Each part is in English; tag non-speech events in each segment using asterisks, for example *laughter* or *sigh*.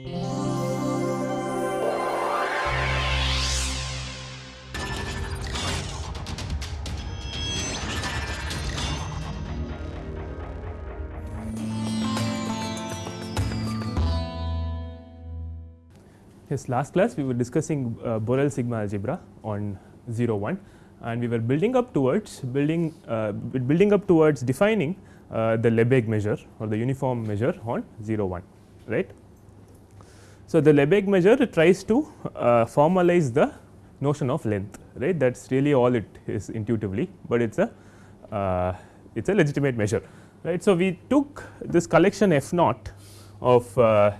Yes, last class we were discussing uh, Borel sigma algebra on 0 1 and we were building up towards building uh, building up towards defining uh, the Lebesgue measure or the uniform measure on 0 1 right. So, the Lebesgue measure tries to uh, formalize the notion of length right that is really all it is intuitively, but it is a uh, it is a legitimate measure right. So, we took this collection f naught of uh,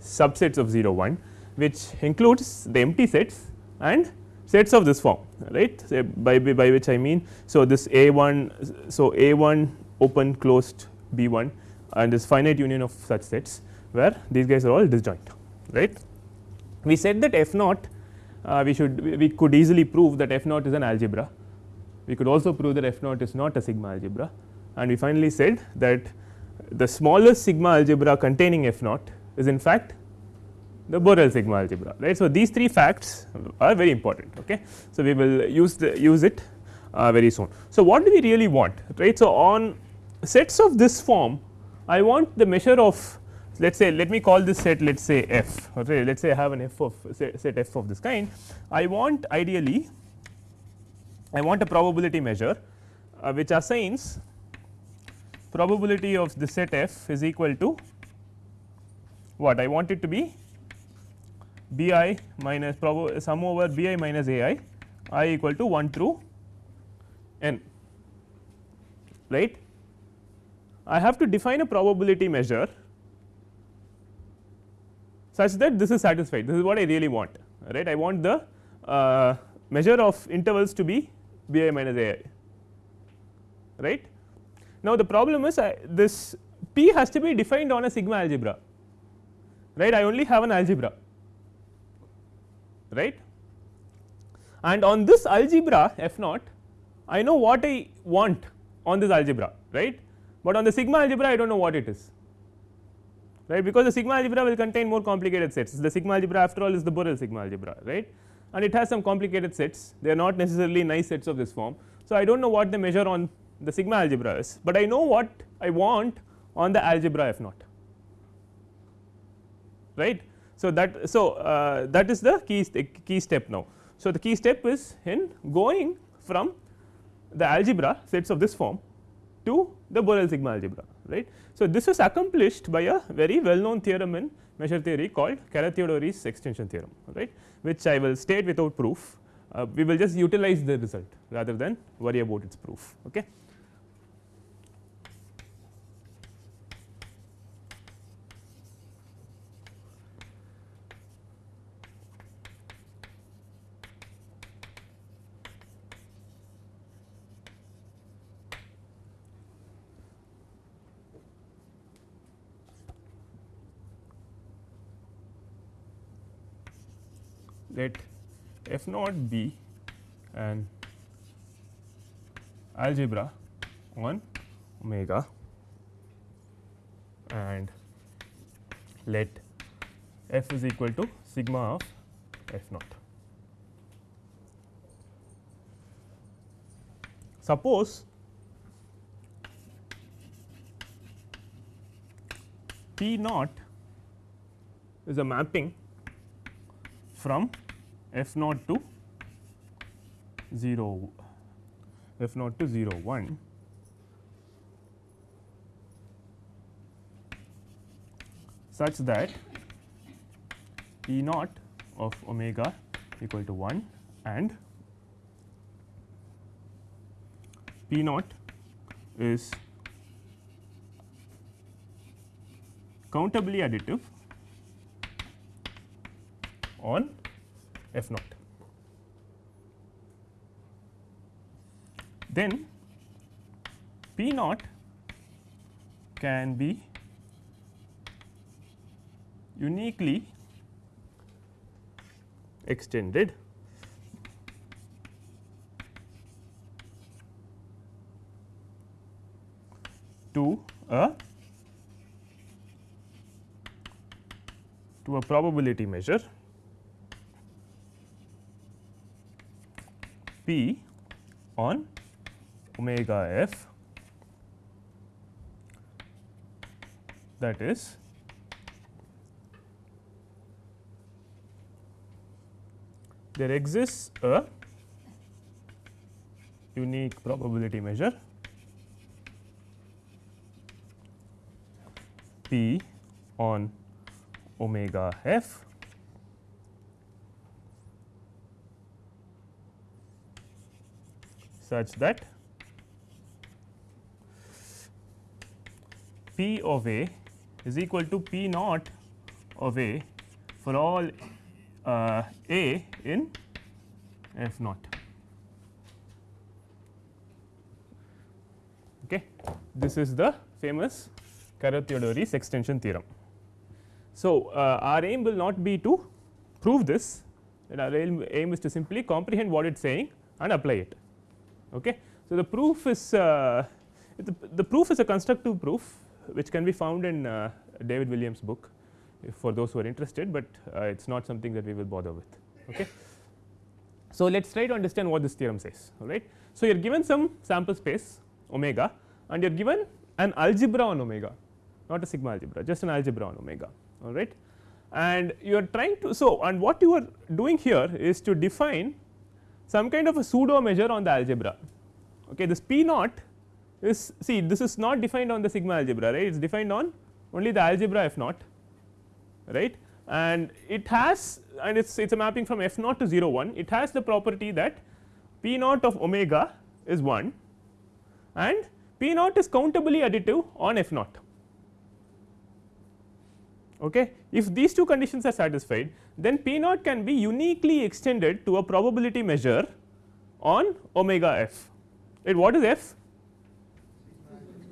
subsets of 0 1 which includes the empty sets and sets of this form right so, by, by which I mean. So, this A 1 so A 1 open closed B 1 and this finite union of such sets where these guys are all disjoint right. We said that f naught uh, we should we could easily prove that f naught is an algebra. We could also prove that f naught is not a sigma algebra and we finally said that the smallest sigma algebra containing f naught is in fact the Borel sigma algebra right. So, these three facts are very important. Okay. So, we will use the use it uh, very soon. So, what do we really want right. So, on sets of this form I want the measure of let us say let me call this set let us say f okay. let us say I have an f of set, f of this kind I want ideally I want a probability measure uh, which assigns probability of the set f is equal to what I want it to be b i minus sum over b i minus a i i equal to 1 through n right. I have to define a probability measure such that this is satisfied. This is what I really want right? I want the uh, measure of intervals to be b i minus a i right. Now, the problem is I, this p has to be defined on a sigma algebra right? I only have an algebra right. And on this algebra f naught I know what I want on this algebra right, but on the sigma algebra I do not know what it is right because the sigma algebra will contain more complicated sets the sigma algebra after all is the Borel sigma algebra right and it has some complicated sets they are not necessarily nice sets of this form. So, I do not know what the measure on the sigma algebra is, but I know what I want on the algebra f naught right. So, that so uh, that is the key key step now. So, the key step is in going from the algebra sets of this form to the Borel sigma algebra right. So, this is accomplished by a very well known theorem in measure theory called Carathéodory's extension theorem right which I will state without proof. Uh, we will just utilize the result rather than worry about its proof. Okay. Let f naught be an algebra on omega and let f is equal to sigma of f naught. Suppose P naught is a mapping from f naught to 0 f naught to 0 1 such that E naught of omega equal to 1 and P naught is countably additive on f naught. Then P naught can be uniquely extended to a to a probability measure p on omega f. That is there exists a unique probability measure p on omega f such that p of a is equal to p naught of a for all uh, a in f naught. Okay. This is the famous Carathéodory's extension theorem. So, uh, our aim will not be to prove this our aim, aim is to simply comprehend what it is saying and apply it. Okay. So, the proof is uh, the, the, proof is a constructive proof which can be found in uh, David Williams book for those who are interested, but uh, it is not something that we will bother with. Okay. So, let us try to understand what this theorem says all right. So, you are given some sample space omega and you are given an algebra on omega not a sigma algebra just an algebra on omega all right and you are trying to so and what you are doing here is to define some kind of a pseudo measure on the algebra. Okay this p naught is see this is not defined on the sigma algebra right? It is defined on only the algebra f naught right? And it has and it's it's a mapping from f naught to 0 1 it has the property that p naught of omega is 1 and p naught is countably additive on f naught okay? If these two conditions are satisfied then p naught can be uniquely extended to a probability measure on omega f. Right what is f?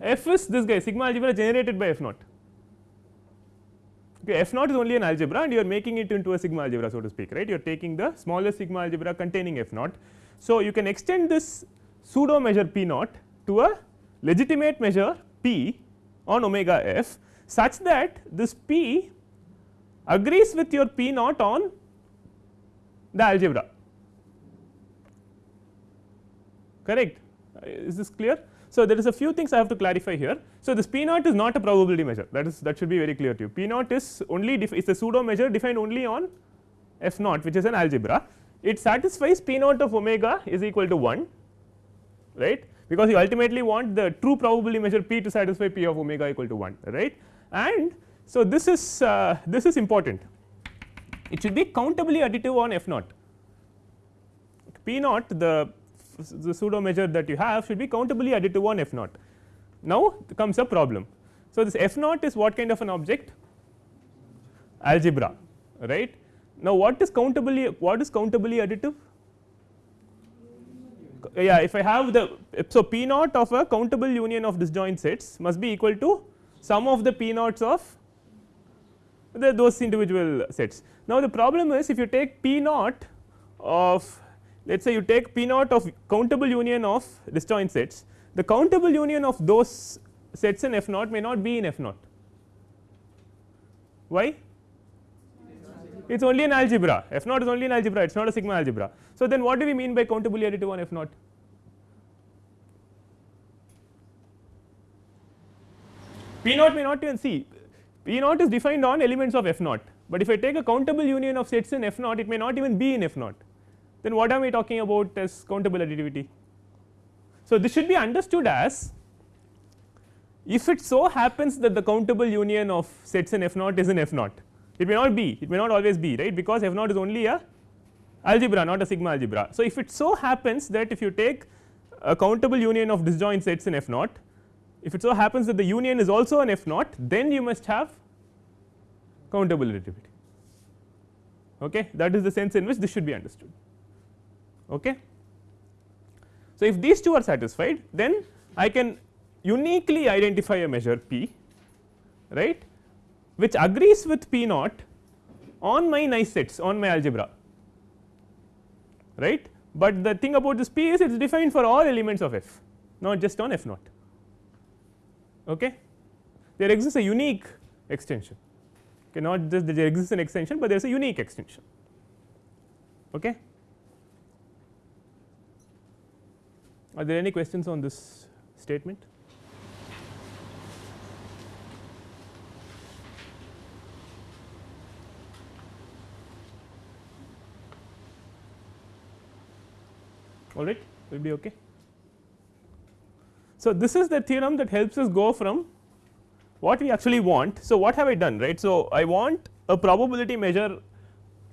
F is this guy sigma algebra generated by f naught. Okay f naught is only an algebra and you are making it into a sigma algebra so to speak right? You are taking the smallest sigma algebra containing f naught. So you can extend this pseudo measure p naught to a legitimate measure p on omega f such that this p agrees with your p naught on the algebra correct uh, is this clear so, there is a few things I have to clarify here. So, this P naught is not a probability measure that is that should be very clear to you. P naught is only is a pseudo measure defined only on f naught which is an algebra. It satisfies P naught of omega is equal to 1 right because you ultimately want the true probability measure P to satisfy P of omega equal to 1 right and so this is uh, this is important it should be countably additive on f naught P naught the the pseudo measure that you have should be countably additive on f naught. Now, comes a problem. So, this f naught is what kind of an object algebra right. Now, what is countably what is countably additive? Yeah, if I have the so p naught of a countable union of disjoint sets must be equal to sum of the p naughts of the those individual sets. Now, the problem is if you take p naught of let us say you take P naught of countable union of disjoint sets, the countable union of those sets in F naught may not be in F naught. Why? It is only an algebra, F naught is only an algebra, it is not a sigma algebra. So, then what do we mean by countably additive on F naught? P naught may not even see, P naught is defined on elements of F naught, but if I take a countable union of sets in F naught, it may not even be in F naught then what am I talking about as countable additivity? So, this should be understood as if it so happens that the countable union of sets in f naught is in f naught it may not be it may not always be right because f naught is only a algebra not a sigma algebra. So, if it so happens that if you take a countable union of disjoint sets in f naught if it so happens that the union is also an f naught then you must have countable additivity okay that is the sense in which this should be understood. Okay. So, if these two are satisfied then I can uniquely identify a measure p right which agrees with p naught on my nice sets on my algebra right, but the thing about this p is it is defined for all elements of f not just on f naught. Okay. There exists a unique extension okay, not just there exists an extension, but there is a unique extension. Okay. Are there any questions on this statement? all right we will be okay. So, this is the theorem that helps us go from what we actually want. So, what have I done right. So, I want a probability measure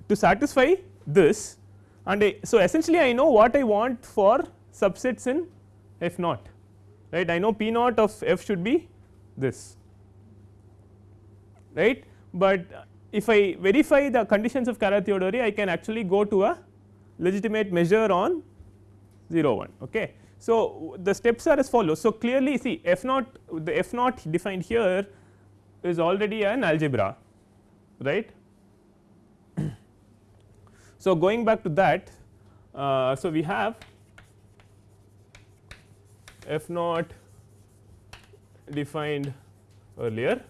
to satisfy this and I, so essentially I know what I want for subsets in f naught right I know p naught of f should be this right, but if I verify the conditions of Carathéodory I can actually go to a legitimate measure on 0 1 okay. So, the steps are as follows. So, clearly see f naught the f naught defined here is already an algebra right. *clears throat* so, going back to that uh, so we have f naught defined earlier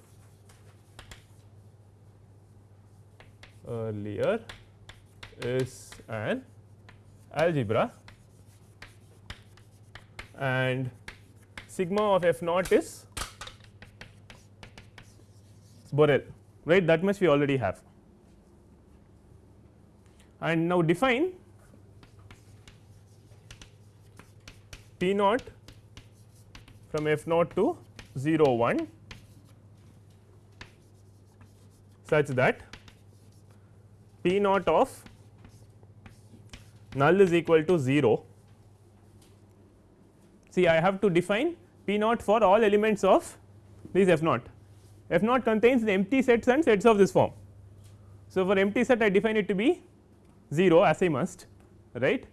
earlier is an algebra and sigma of f naught is Borel right that much we already have. And now define P naught from f naught to 0 1 such that P naught of null is equal to 0 see I have to define P naught for all elements of this f naught. f naught contains the empty sets and sets of this form. So, for empty set I define it to be 0 as I must right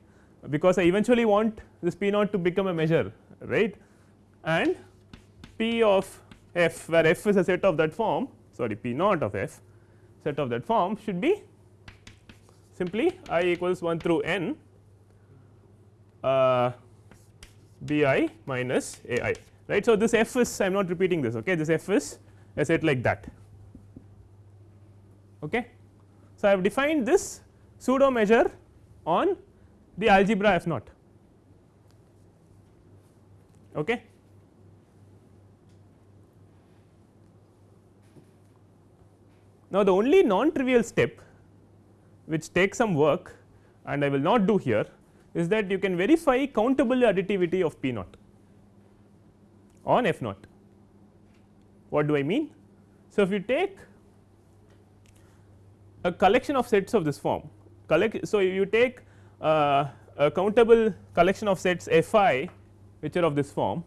because I eventually want this P naught to become a measure right and P of f where f is a set of that form sorry P naught of f set of that form should be simply i equals 1 through n uh, b i minus a i right. So, this f is I am not repeating this okay this f is a set like that. Okay. So, I have defined this pseudo measure on the algebra f naught. Okay. Now, the only non trivial step which takes some work and I will not do here is that you can verify countable additivity of P naught on F naught. What do I mean? So, if you take a collection of sets of this form collect so you take uh, a countable collection of sets f i which are of this form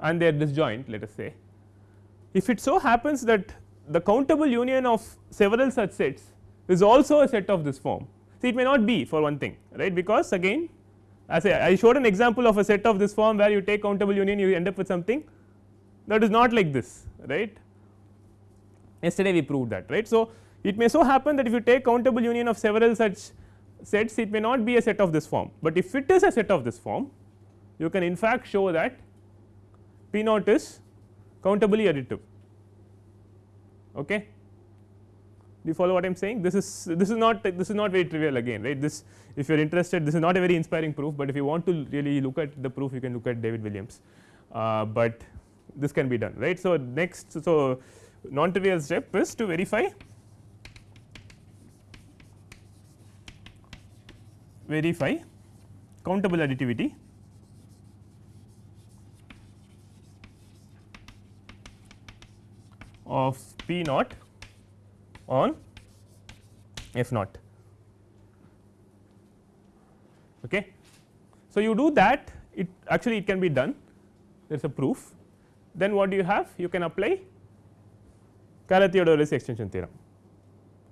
and they are disjoint let us say if it so happens that the countable union of several such sets is also a set of this form See it may not be for one thing right? Because again as I, I showed an example of a set of this form where you take countable union you end up with something that is not like this right? Yesterday we proved that right. So, it may so happen that if you take countable union of several such sets it may not be a set of this form, but if it is a set of this form you can in fact show that P naught is countably additive okay you follow what I am saying? This is this is not this is not very trivial again right? This if you are interested this is not a very inspiring proof, but if you want to really look at the proof you can look at David Williams, uh, but this can be done right. So, next so non trivial step is to verify. Verify countable additivity. Of P naught on f naught. Okay. So, you do that it actually it can be done there is a proof then what do you have you can apply Carathéodory's extension theorem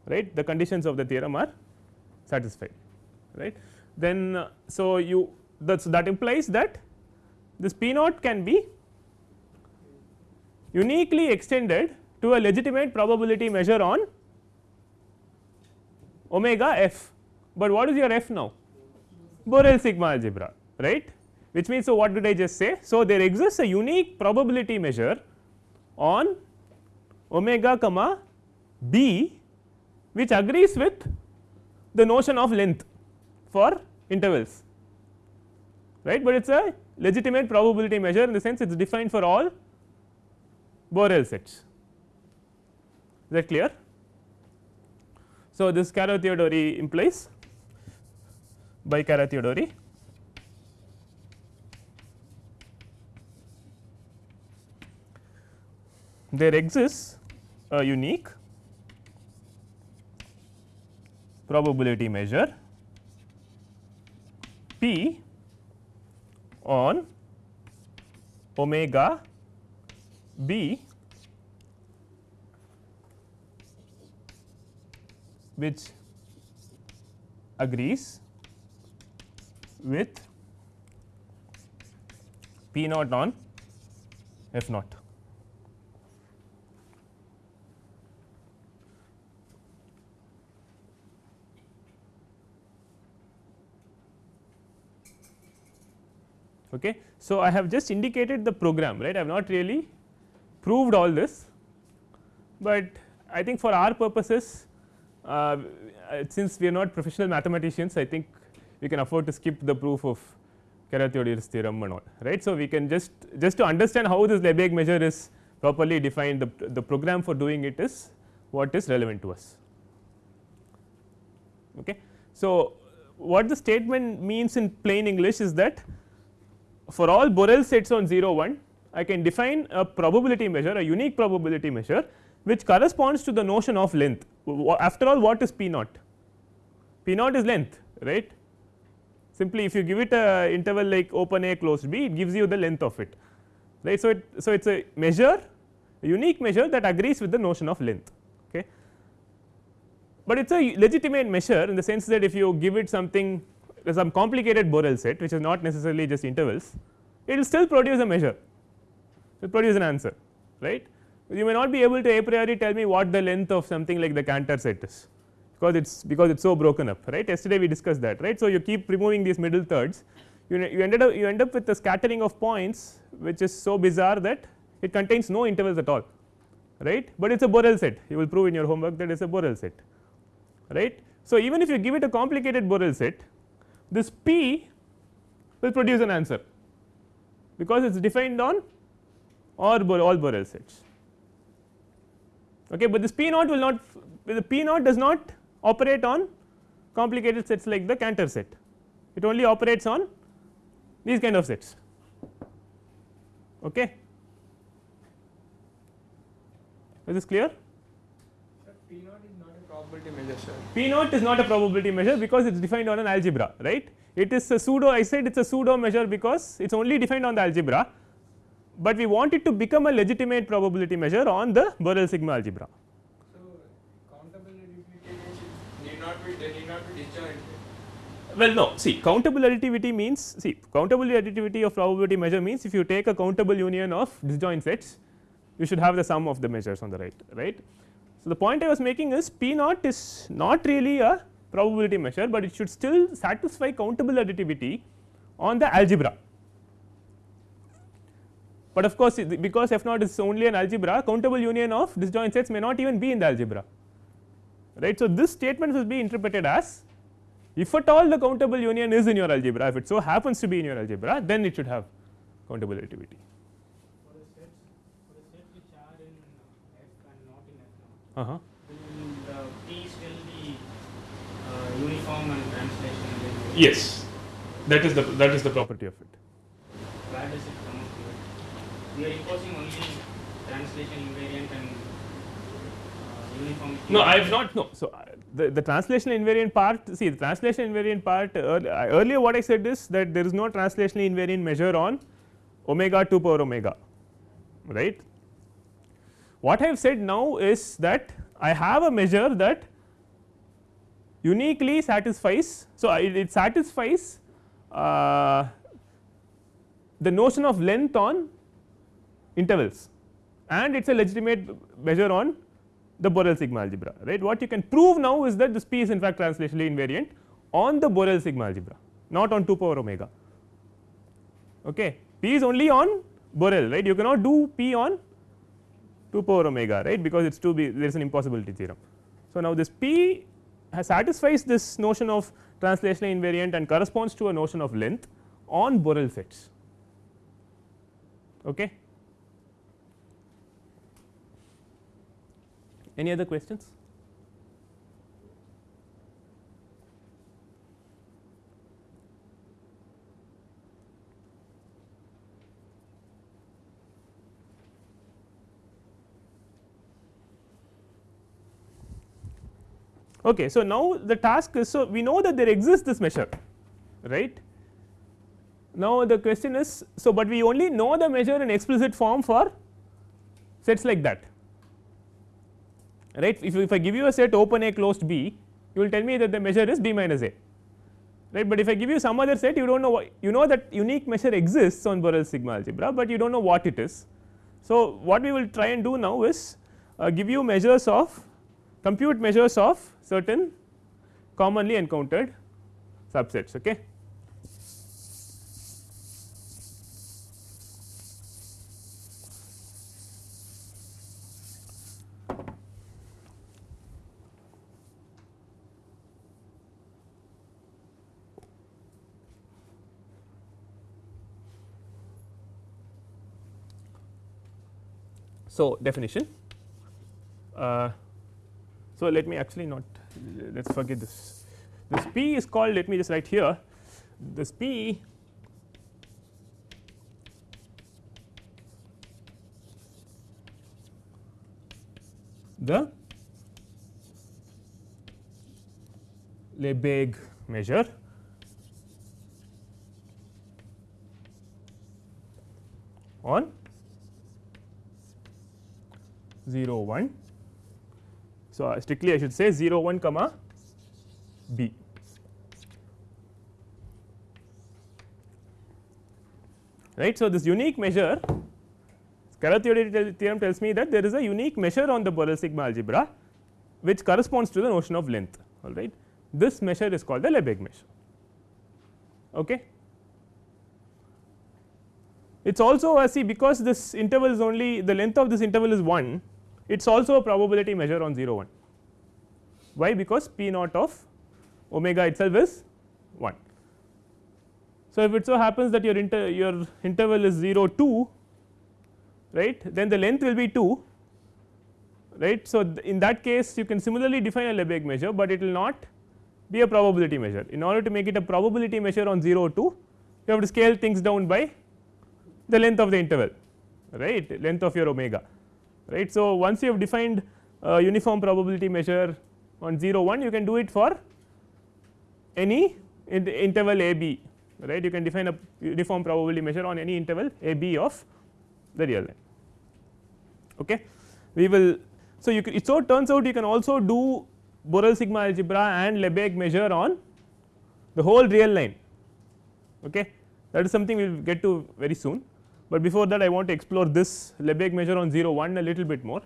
right the conditions of the theorem are satisfied right. Then uh, so you that that implies that this P naught can be uniquely extended to a legitimate probability measure on omega f, but what is your f now? Borel sigma algebra right which means so what did I just say? So, there exists a unique probability measure on omega comma B which agrees with the notion of length for intervals right, but it is a legitimate probability measure in the sense it is defined for all Borel sets is that clear. So, this Carathéodory implies by Carathéodory there exists a unique probability measure P on omega b which agrees with P naught on F naught. Okay. So, I have just indicated the program right I have not really proved all this, but I think for our purposes uh, since we are not professional mathematicians I think we can afford to skip the proof of Carathéodory's theorem and all right. So, we can just just to understand how this Lebesgue measure is properly defined the, the program for doing it is what is relevant to us. Okay. So, what the statement means in plain English is that for all Borel sets on 0 1 I can define a probability measure a unique probability measure which corresponds to the notion of length after all what is P naught P naught is length right simply if you give it a interval like open A closed B it gives you the length of it right. So, it so it is a measure a unique measure that agrees with the notion of length okay. But it is a legitimate measure in the sense that if you give it something some complicated Borel set which is not necessarily just intervals it will still produce a measure it will produce an answer right. You may not be able to a priori tell me what the length of something like the Cantor set is because it is because it is so broken up right yesterday we discussed that right. So, you keep removing these middle thirds you, you ended up you end up with a scattering of points which is so bizarre that it contains no intervals at all right, but it is a Borel set you will prove in your homework that it is a Borel set right. So, even if you give it a complicated Borel set this P will produce an answer because it is defined on all, all Borel sets. Okay, but this P naught will not the P naught does not operate on complicated sets like the Cantor set, it only operates on these kind of sets. Okay. Is this clear? P naught is not a probability measure sir. P naught is not a probability measure because it is defined on an algebra right. It is a pseudo I said it is a pseudo measure because it is only defined on the algebra, but we want it to become a legitimate probability measure on the Borel sigma algebra. So, countable additivity need not be they need not be disjoint. Well, no see countable additivity means see countable additivity of probability measure means if you take a countable union of disjoint sets you should have the sum of the measures on the right right. So, the point I was making is P naught is not really a probability measure, but it should still satisfy countable additivity on the algebra. But of course, because f naught is only an algebra countable union of disjoint sets may not even be in the algebra right. So, this statement will be interpreted as if at all the countable union is in your algebra if it so happens to be in your algebra then it should have countable additivity. For the sets, for the sets which are in F and not in F Uh -huh. will the P still be uniform and translation? Yes, that is the that is the property of it. Where does it come it? We are imposing only translation invariant and uh. No, I have not no. So, uh, the, the translation invariant part see the translation invariant part earlier, earlier what I said is that there is no translation invariant measure on omega 2 power omega right. What I have said now is that I have a measure that uniquely satisfies. So, it, it satisfies uh, the notion of length on intervals and it is a legitimate measure on the Borel sigma algebra right. What you can prove now is that this P is in fact translationally invariant on the Borel sigma algebra not on 2 power omega. Okay. P is only on Borel right you cannot do P on 2 power omega right because it is 2 b there is an impossibility theorem. So, now this p has satisfies this notion of translational invariant and corresponds to a notion of length on Borel sets. Okay. Any other questions? Okay, so, now the task is so we know that there exists this measure right. Now, the question is so, but we only know the measure in explicit form for sets like that right. If, if I give you a set open A closed B you will tell me that the measure is B minus A right, but if I give you some other set you do not know what you know that unique measure exists on Borel sigma algebra, but you do not know what it is. So, what we will try and do now is uh, give you measures of compute measures of certain commonly encountered subsets. Okay. So, definition uh, so, let me actually not let us forget this. This P is called let me just write here this P the Lebesgue measure on 0 1 so, uh, strictly I should say 0 1 comma b. right. So, this unique measure Carathéodory theorem tells me that there is a unique measure on the Borel sigma algebra which corresponds to the notion of length all right. This measure is called the Lebesgue measure. Okay. It is also a see because this interval is only the length of this interval is 1 it is also a probability measure on 0 1. Why? Because P naught of omega itself is 1. So, if it so happens that your inter your interval is 0 2 right then the length will be 2 right. So, in that case you can similarly define a Lebesgue measure, but it will not be a probability measure. In order to make it a probability measure on 0 2 you have to scale things down by the length of the interval right length of your omega right. So, once you have defined uniform probability measure on 0 1 you can do it for any in interval a b right you can define a uniform probability measure on any interval a b of the real line. Okay. We will so you it so turns out you can also do Borel sigma algebra and Lebesgue measure on the whole real line okay that is something we will get to very soon but before that I want to explore this Lebesgue measure on 0 1 a little bit more.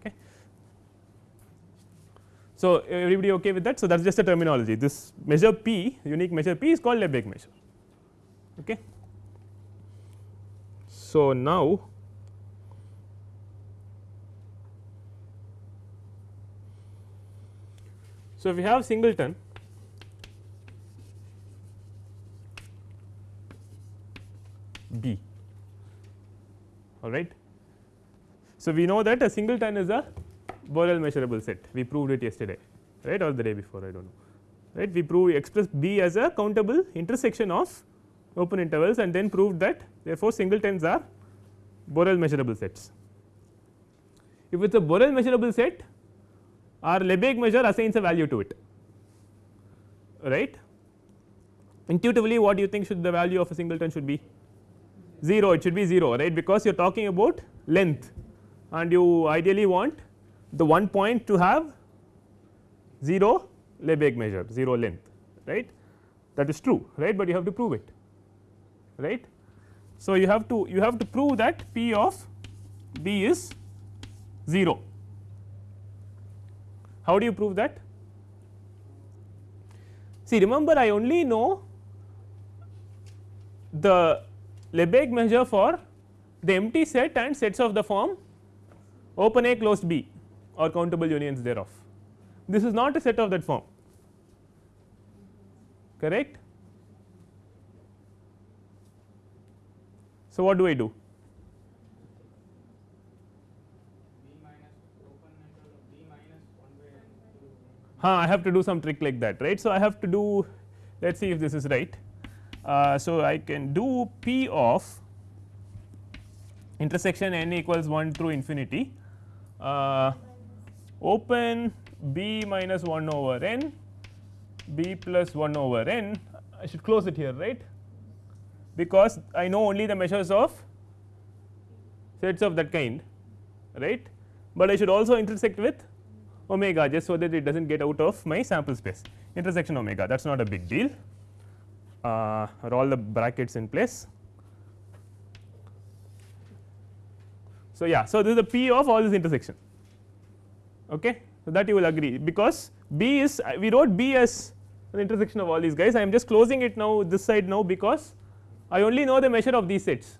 Okay. So, everybody okay with that. So, that is just a terminology this measure p unique measure p is called Lebesgue measure. Okay. So, now so if we have singleton B all right. So, we know that a singleton is a Borel measurable set. We proved it yesterday right? Or the day before I do not know. Right? We proved express B as a countable intersection of open intervals and then proved that therefore singletons are Borel measurable sets. If it is a Borel measurable set our Lebesgue measure assigns a value to it right? Intuitively what do you think should the value of a singleton should be 0 it should be 0 right because you are talking about length and you ideally want the one point to have 0 Lebesgue measure 0 length right that is true right, but you have to prove it right. So, you have to you have to prove that P of B is 0. How do you prove that? See remember I only know the Lebesgue measure for the empty set and sets of the form open A closed B or countable unions thereof. This is not a set of that form correct. So, what do I do? B minus open interval of B minus 1 by n to Huh, I have to do some trick like that right. So, I have to do let us see if this is right. Uh, so, I can do P of intersection n equals 1 through infinity. Uh, open b minus 1 over n b plus 1 over n. I should close it here right? Because I know only the measures of sets of that kind right, but I should also intersect with omega just so that it does not get out of my sample space. Intersection omega that is not a big deal uh, are all the brackets in place. So, yeah so this is the p of all this intersection okay. So, that you will agree because b is we wrote b as an intersection of all these guys I am just closing it now this side now because I only know the measure of these sets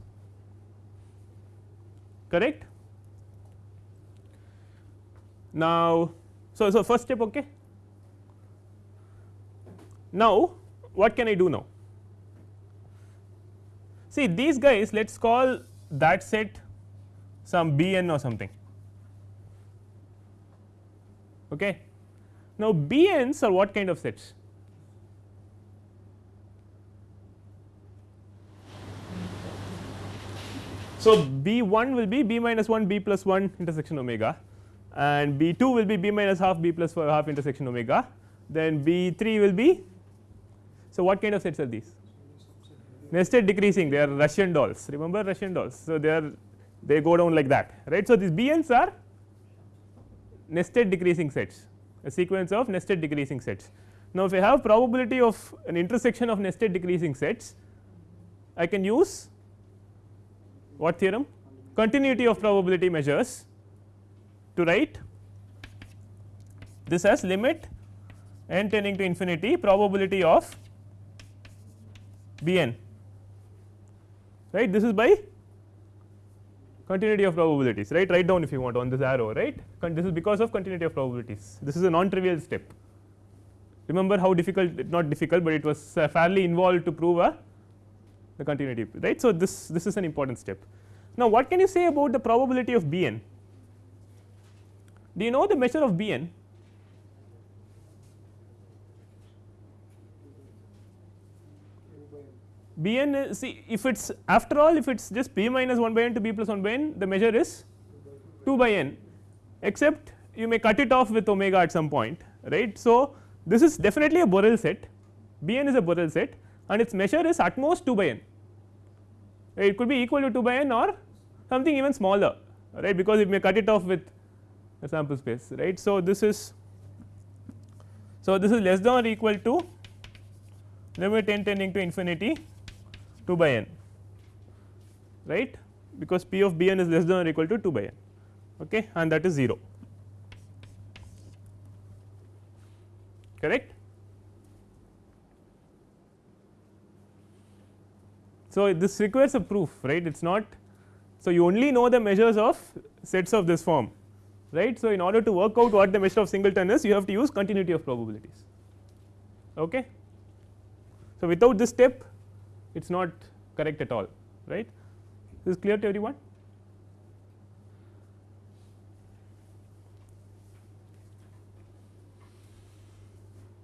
correct. Now, so, so first step okay. Now, what can I do now? See these guys let us call that set some b n or something. Okay. Now, b n's are what kind of sets? So, b 1 will be b minus 1 b plus 1 intersection omega and b 2 will be b minus half b plus half intersection omega then b 3 will be. So, what kind of sets are these? Nested decreasing they are Russian dolls remember Russian dolls. So, they are they go down like that right. So, these b n's are nested decreasing sets a sequence of nested decreasing sets. Now, if I have probability of an intersection of nested decreasing sets I can use what theorem continuity of probability measures to write this as limit n tending to infinity probability of b n right this is by continuity of probabilities right write down if you want on this arrow right this is because of continuity of probabilities this is a non trivial step remember how difficult not difficult, but it was uh, fairly involved to prove a the continuity right. So, this this is an important step. Now, what can you say about the probability of b n? Do you know the measure of b n? B n is see if it is after all if it is just p minus 1 by n to b plus 1 by n the measure is 2 by n except you may cut it off with omega at some point right. So, this is definitely a Borel set b n is a Borel set and its measure is at most 2 by n it could be equal to 2 by n or something even smaller right because it may cut it off with a sample space right. So, this is so this is less than or equal to limit n tending to infinity 2 by n right because p of b n is less than or equal to 2 by n okay and that is 0 correct. So, this requires a proof right it is not so you only know the measures of sets of this form right. So, in order to work out what the measure of singleton is you have to use continuity of probabilities okay. So, without this step it is not correct at all right this is clear to everyone.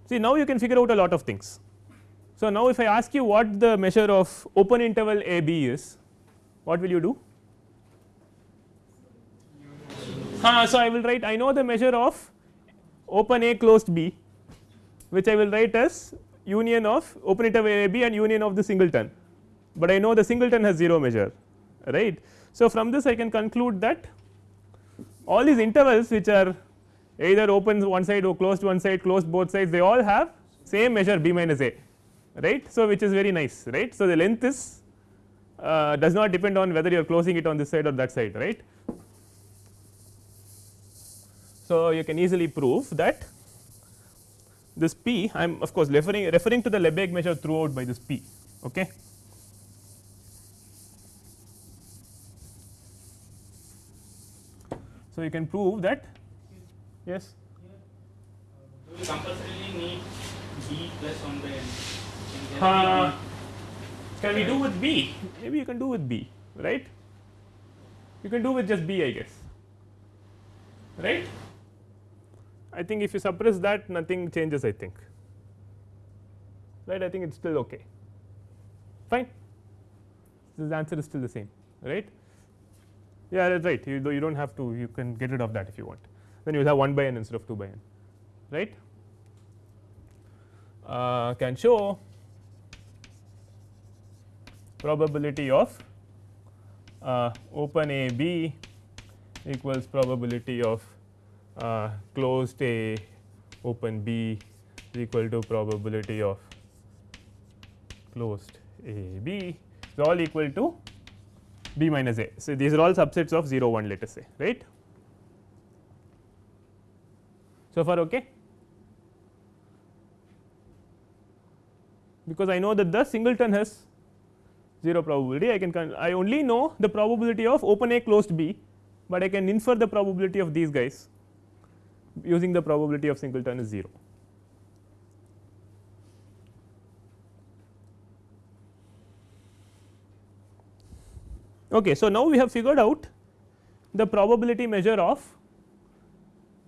See now you can figure out a lot of things. So, now if I ask you what the measure of open interval a b is what will you do? Uh, so, I will write I know the measure of open a closed b which I will write as union of open interval a b and union of the singleton, but I know the singleton has 0 measure right. So, from this I can conclude that all these intervals which are either open one side or closed one side closed both sides they all have same measure b minus a right. So, which is very nice right. So, the length is uh, does not depend on whether you are closing it on this side or that side right. So, you can easily prove that this p I am of course referring referring to the Lebesgue measure throughout by this p. Okay. So, you can prove that yes Do we compulsorily need b plus 1 by n? Uh, can we do with b maybe you can do with b right you can do with just b I guess right I think if you suppress that nothing changes I think. Right? I think it is still okay. Fine. The answer is still the same right? Yeah that is right. You, you do not have to you can get rid of that if you want. Then you will have 1 by n instead of 2 by n right? Uh, can show probability of uh, open A B equals probability of uh, closed A open B is equal to probability of closed A B is all equal to B minus A. So, these are all subsets of 0 1 let us say right. So far okay. Because I know that the singleton has 0 probability I can I only know the probability of open A closed B, but I can infer the probability of these guys using the probability of singleton is 0. Okay, so now we have figured out the probability measure of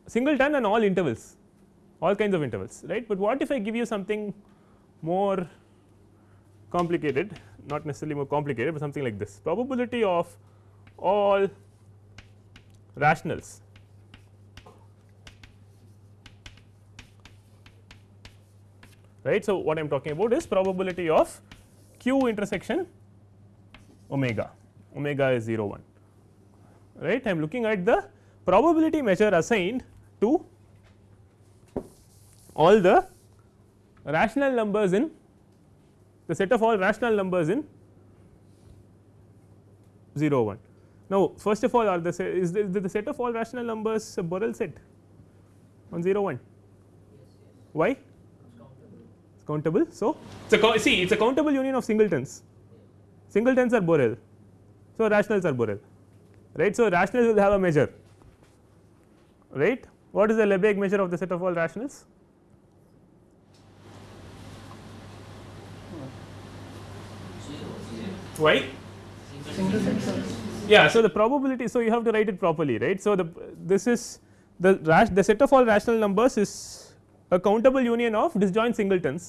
singleton and all intervals all kinds of intervals right, but what if I give you something more complicated not necessarily more complicated, but something like this probability of all rationals right. So, what I am talking about is probability of q intersection omega, omega is 0 1 right. I am looking at the probability measure assigned to all the rational numbers in the set of all rational numbers in 0 1. Now, first of all are the is the, the set of all rational numbers a Borel set on 0 1 why countable? So it's a see it's a countable union of singletons. Singletons are Borel. So rationals are Borel. Right? So rationals will have a measure. Right? What is the Lebesgue measure of the set of all rationals? Why? Yeah so the probability so you have to write it properly right? So the this is the the set of all rational numbers is a countable union of disjoint singletons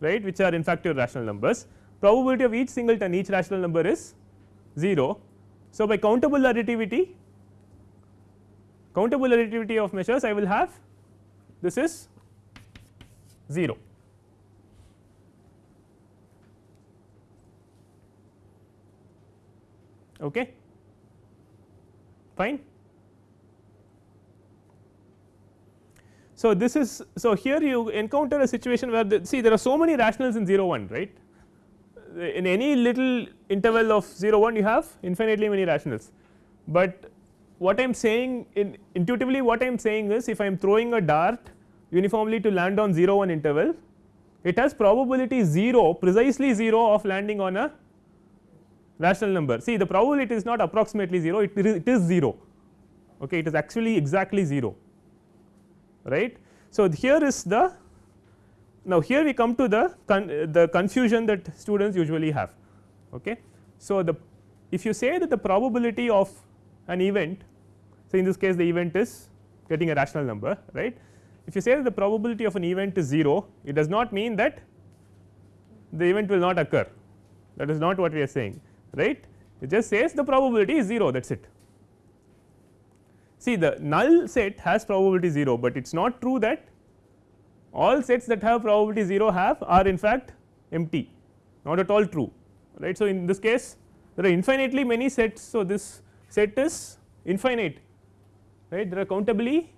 right which are in fact your rational numbers. Probability of each singleton each rational number is 0 so by countable additivity countable additivity of measures i will have this is 0 okay? Fine so this is so here you encounter a situation where the, see there are so many rationals in 0 1 right? In any little interval of 0 1 you have infinitely many rationals. But what I am saying in intuitively what I am saying is if I am throwing a dart uniformly to land on 0 1 interval it has probability 0 precisely 0 of landing on a rational number. See the probability is not approximately 0 it is, it is 0 okay it is actually exactly 0 right. So, here is the now here we come to the con, the confusion that students usually have okay. So, the if you say that the probability of an event so in this case the event is getting a rational number right if you say that the probability of an event is 0 it does not mean that the event will not occur that is not what we are saying right it just says the probability is 0 that is it. See the null set has probability 0, but it is not true that all sets that have probability 0 have are in fact empty not at all true right. So, in this case there are infinitely many sets. So, this set is infinite right there are countably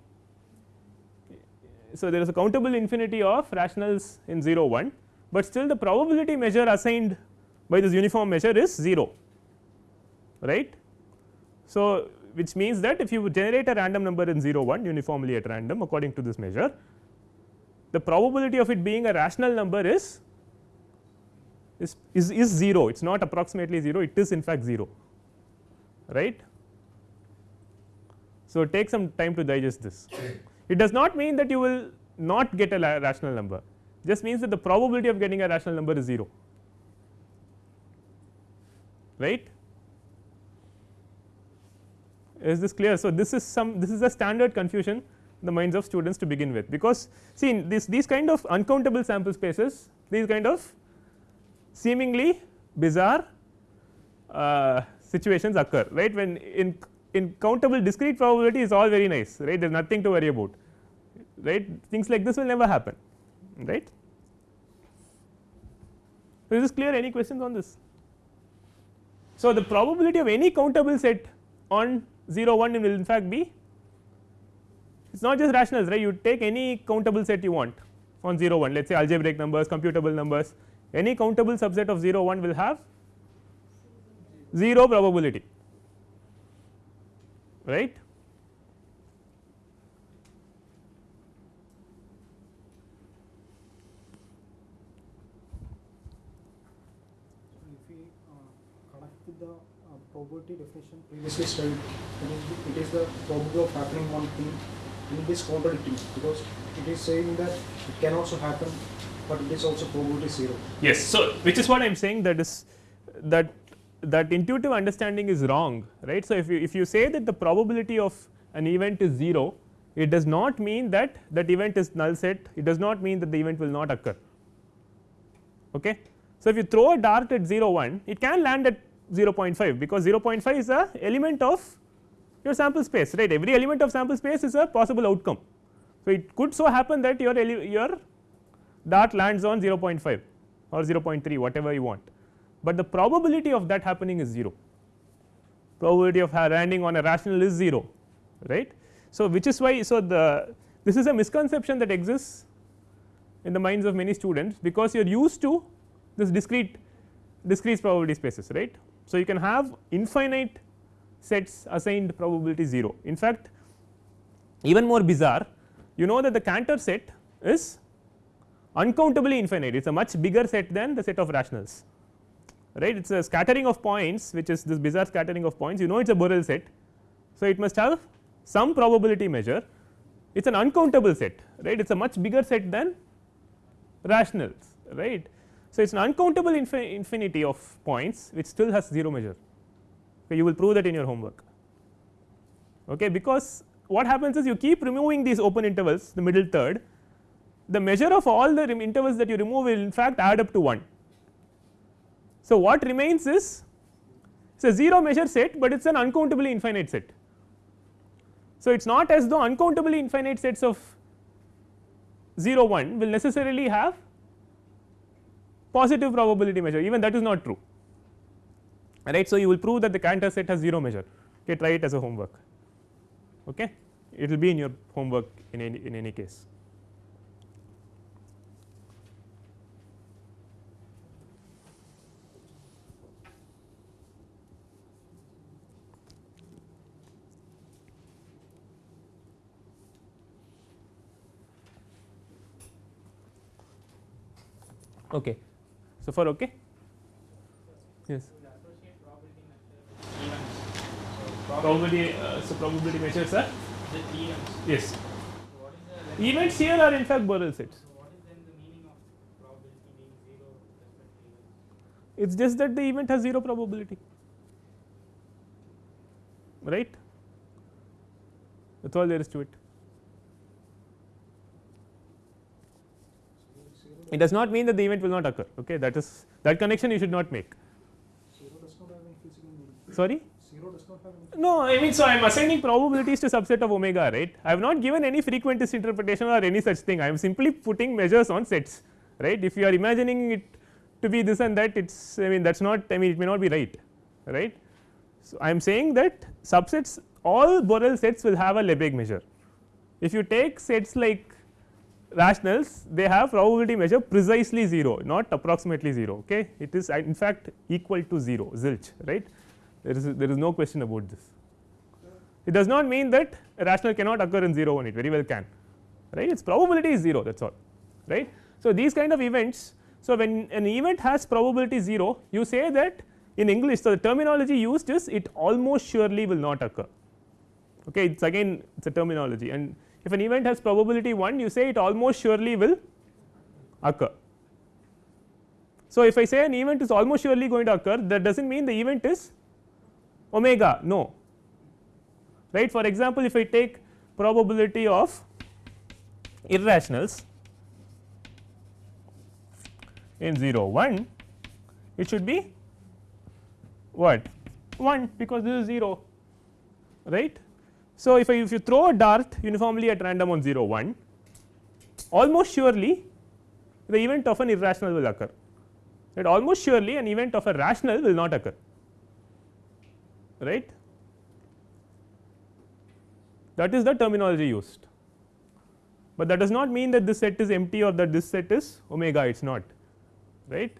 so there is a countable infinity of rationals in 0 1, but still the probability measure assigned by this uniform measure is 0 right. So, which means that if you generate a random number in 0 1 uniformly at random according to this measure the probability of it being a rational number is is, is, is 0 it is not approximately 0 it is in fact 0 right. So, take some time to digest this. It does not mean that you will not get a rational number, just means that the probability of getting a rational number is 0 right. Is this clear? So, this is some this is a standard confusion the minds of students to begin with, because see in this these kind of uncountable sample spaces these kind of seemingly bizarre uh, situations occur right when in in countable discrete probability is all very nice right there is nothing to worry about right things like this will never happen right. Is this clear any questions on this? So, the probability of any countable set on 0 1 will in fact be it is not just rationals right? You take any countable set you want on 0 1 let us say algebraic numbers computable numbers. Any countable subset of 0 1 will have 0 probability right. if we uh, connect with the uh, probability definition previously studied, it is, the probability of happening one thing and it is contradicting because it is saying that it can also happen, but it is also probability zero. Yes. So, which is what I am saying that is that that intuitive understanding is wrong right. So, if you if you say that the probability of an event is 0 it does not mean that that event is null set it does not mean that the event will not occur. Okay. So, if you throw a dart at 0 1 it can land at 0.5 because 0.5 is a element of your sample space right every element of sample space is a possible outcome. So, it could so happen that your your dart lands on 0.5 or 0.3 whatever you want, but the probability of that happening is 0 probability of landing on a rational is 0 right. So, which is why so the this is a misconception that exists in the minds of many students because you are used to this discrete discrete probability spaces right. So, you can have infinite sets assigned probability 0 in fact even more bizarre you know that the Cantor set is uncountably infinite. It is a much bigger set than the set of rationals right? It is a scattering of points which is this bizarre scattering of points. You know it is a Borel set. So, it must have some probability measure. It is an uncountable set right? It is a much bigger set than rationals right. So, it is an uncountable infin infinity of points which still has 0 measure okay, you will prove that in your homework okay, because what happens is you keep removing these open intervals the middle third the measure of all the intervals that you remove will in fact add up to 1. So, what remains is it is a 0 measure set, but it is an uncountably infinite set. So, it is not as though uncountably infinite sets of 0 1 will necessarily have positive probability measure even that is not true right. So, you will prove that the Cantor set has 0 measure okay try it as a homework okay it will be in your homework in any in any case. Okay. So, far okay? Yes. Probability, uh, so probability measures are events. yes. Events here are in fact Borel sets. It is just that the event has 0 probability, right. That is all there is to it. It does not mean that the event will not occur, okay. that is that connection you should not make. Zero does not have any physical meaning. Sorry? Zero does not have any. No, I mean, so I am assigning probabilities to subset of omega, right. I have not given any frequentist interpretation or any such thing, I am simply putting measures on sets, right. If you are imagining it to be this and that, it is, I mean, that is not, I mean, it may not be right, right. So, I am saying that subsets, all Borel sets will have a Lebesgue measure. If you take sets like rationals, they have probability measure precisely 0, not approximately 0, okay. It is in fact equal to 0, zilch, right there is there is no question about this. It does not mean that a rational cannot occur in 0 1 it very well can right its probability is 0 that is all right. So, these kind of events so when an event has probability 0 you say that in English so the terminology used is it almost surely will not occur okay it's again it's a terminology and if an event has probability 1 you say it almost surely will occur. So, if I say an event is almost surely going to occur that does not mean the event is omega no right. For example, if I take probability of irrationals in 0 1 it should be what 1 because this is 0 right. So, if I if you throw a dart uniformly at random on 0 1 almost surely the event of an irrational will occur. Right? Almost surely an event of a rational will not occur. Right? That is the terminology used. But that does not mean that this set is empty or that this set is omega it is not. Right?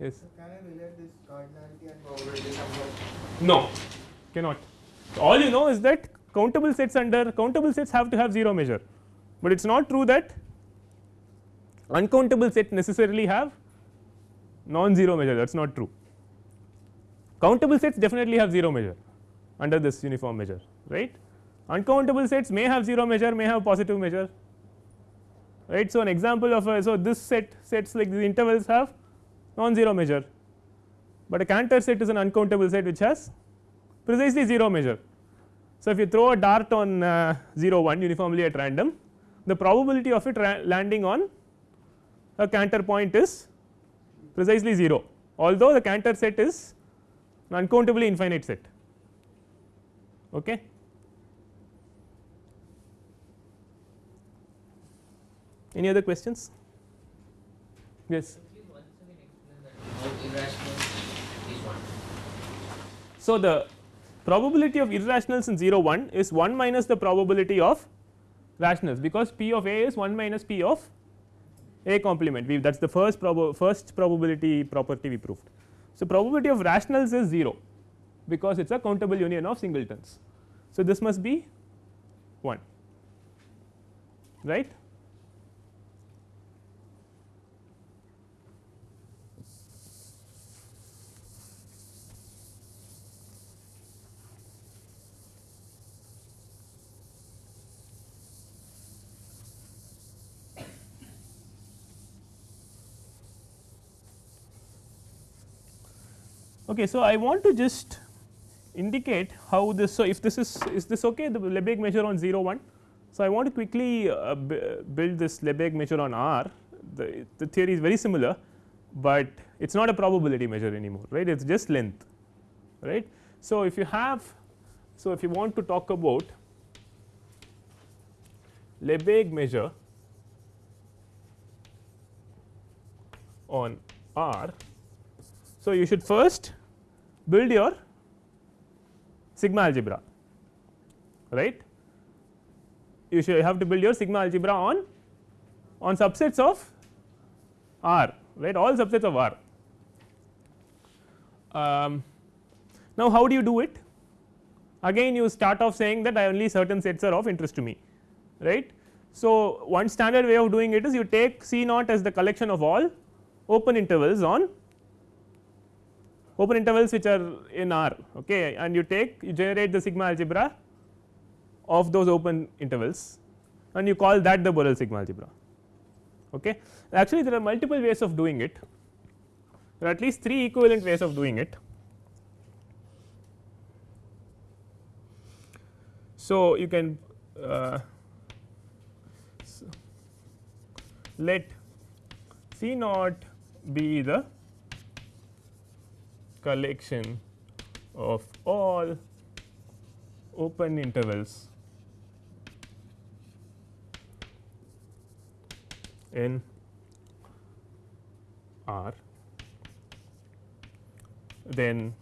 Yes. Can I relate this cardinality and probability somewhat? no. Cannot. All you know is that countable sets under countable sets have to have 0 measure, but it is not true that uncountable set necessarily have non-zero measure that is not true. Countable sets definitely have 0 measure under this uniform measure right. Uncountable sets may have 0 measure may have positive measure right. So, an example of a so this set sets like the intervals have non-zero measure, but a Cantor set is an uncountable set which has precisely 0 measure. So, if you throw a dart on uh, 0 1 uniformly at random the probability of it landing on a Cantor point is precisely 0 although the Cantor set is an uncountably infinite set. Okay. Any other questions? Yes. So, the probability of irrationals in 0 1 is 1 minus the probability of rationals because p of a is 1 minus p of a complement we that is the first prob first probability property we proved. So, probability of rationals is 0 because it is a countable union of singletons. So, this must be 1 right. Okay, so, I want to just indicate how this. So, if this is is this okay the Lebesgue measure on 0 1. So, I want to quickly uh, build this Lebesgue measure on R the, the theory is very similar, but it is not a probability measure anymore right it is just length right. So, if you have so if you want to talk about Lebesgue measure on R so, you should first build your sigma algebra right you should have to build your sigma algebra on on subsets of R right all subsets of R. Um, now, how do you do it again you start off saying that I only certain sets are of interest to me right. So, one standard way of doing it is you take C naught as the collection of all open intervals on open intervals which are in R okay and you take you generate the sigma algebra of those open intervals and you call that the Borel sigma algebra okay. Actually there are multiple ways of doing it there are at least 3 equivalent ways of doing it. So, you can uh, let C naught be the collection of all open intervals. In R. Then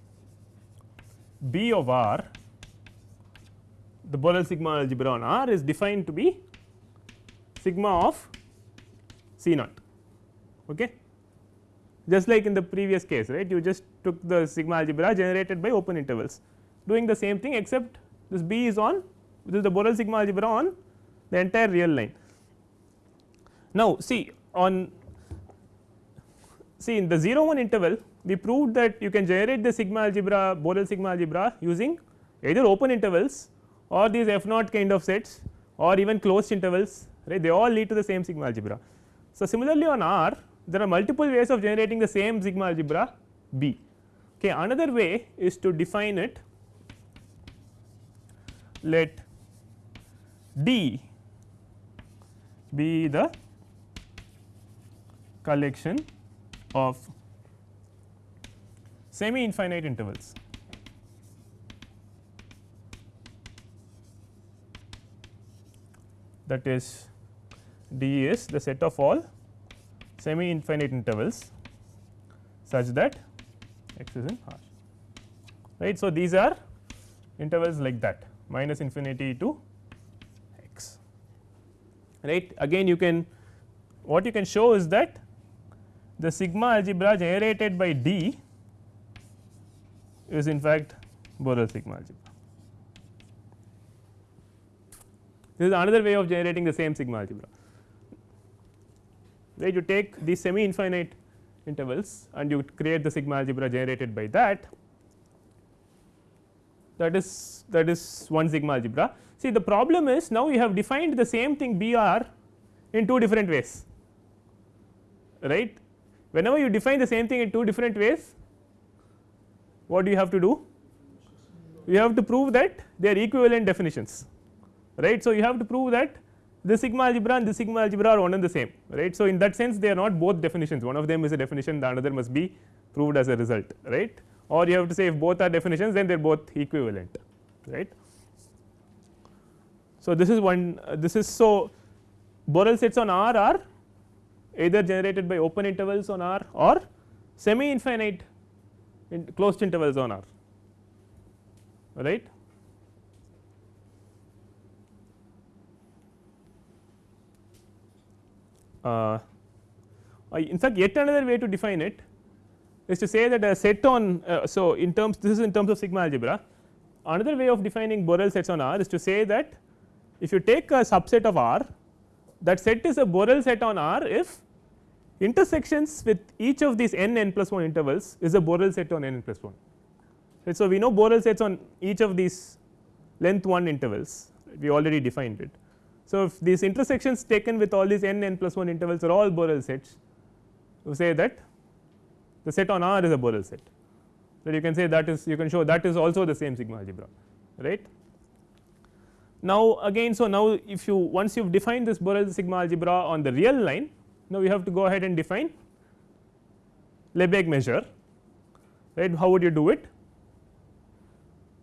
B of R. The Borel sigma algebra on R is defined to be sigma of C naught. Okay just like in the previous case right you just took the sigma algebra generated by open intervals doing the same thing except this B is on this is the Borel sigma algebra on the entire real line. Now, see on see in the 0 1 interval we proved that you can generate the sigma algebra Borel sigma algebra using either open intervals or these f naught kind of sets or even closed intervals right they all lead to the same sigma algebra. So, similarly on R there are multiple ways of generating the same sigma algebra B. Okay. Another way is to define it let D be the collection of semi infinite intervals. that is D is the set of all semi infinite intervals such that x is in R right. So, these are intervals like that minus infinity to x right. Again you can what you can show is that the sigma algebra generated by D is in fact Borel sigma algebra. This is another way of generating the same sigma algebra right you take the semi infinite intervals and you create the sigma algebra generated by that that is that is one sigma algebra. See the problem is now you have defined the same thing B r in two different ways right. Whenever you define the same thing in two different ways what do you have to do? You have to prove that they are equivalent definitions right. So, you have to prove that the sigma algebra and the sigma algebra are one and the same right. So, in that sense they are not both definitions one of them is a definition the another must be proved as a result right or you have to say if both are definitions then they are both equivalent right. So, this is one uh, this is so Borel sets on R are either generated by open intervals on R or semi infinite in closed intervals on R right. Uh, in fact, yet another way to define it is to say that a set on uh, so in terms this is in terms of sigma algebra another way of defining Borel sets on R is to say that if you take a subset of R that set is a Borel set on R if intersections with each of these n n plus 1 intervals is a Borel set on n n plus 1. Right. So, we know Borel sets on each of these length 1 intervals we already defined it. So, if these intersections taken with all these n n plus 1 intervals are all Borel sets you say that the set on R is a Borel set. That you can say that is you can show that is also the same sigma algebra right. Now, again so now if you once you have defined this Borel sigma algebra on the real line now you have to go ahead and define Lebesgue measure right? How would you do it?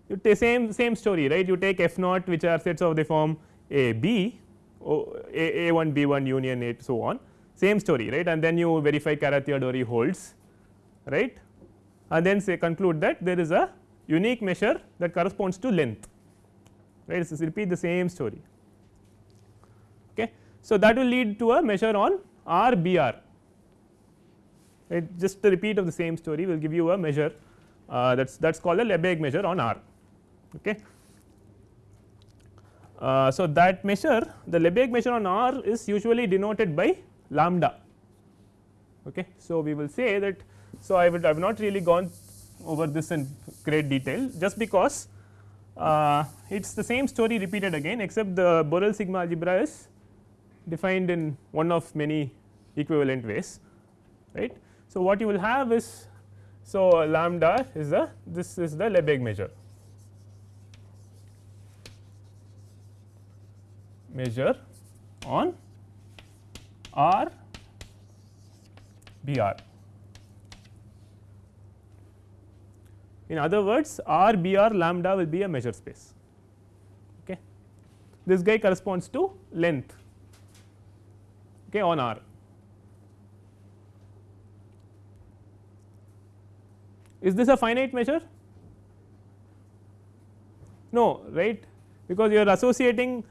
You take same same story right? You take f naught which are sets of the form a b a, a 1 b 1 union a so on. Same story right? And then you verify Carathéodory holds right? And then say conclude that there is a unique measure that corresponds to length right? So repeat the same story. Okay? So that will lead to a measure on rbr right? Just a repeat of the same story will give you a measure uh, that's that's called a Lebesgue measure on r. Okay uh, so that measure the Lebesgue measure on r is usually denoted by lambda. Okay? So we will say that so, I would I have not really gone over this in great detail just because uh, it is the same story repeated again except the Borel sigma algebra is defined in one of many equivalent ways right. So, what you will have is so lambda is the this is the Lebesgue measure measure on R B R In other words R B R lambda will be a measure space. Okay. This guy corresponds to length okay, on R. Is this a finite measure? No, right, because you are associating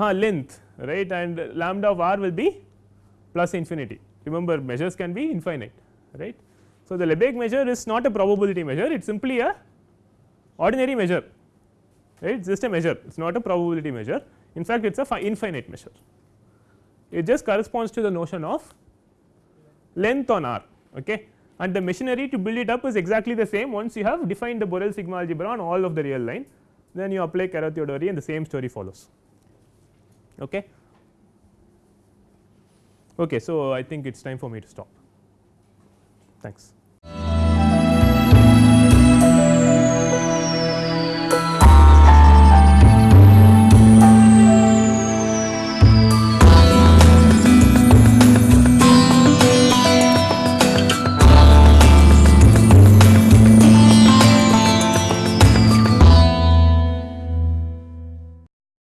uh, length right? And lambda of r will be plus infinity. Remember measures can be infinite right. So, the Lebesgue measure is not a probability measure. It is simply a ordinary measure right? It is just a measure. It is not a probability measure. In fact it is a infinite measure. It just corresponds to the notion of length on R okay? And the machinery to build it up is exactly the same. Once you have defined the Borel sigma algebra on all of the real line then you apply Carathéodory and the same story follows. Okay. Okay, so I think it's time for me to stop. Thanks.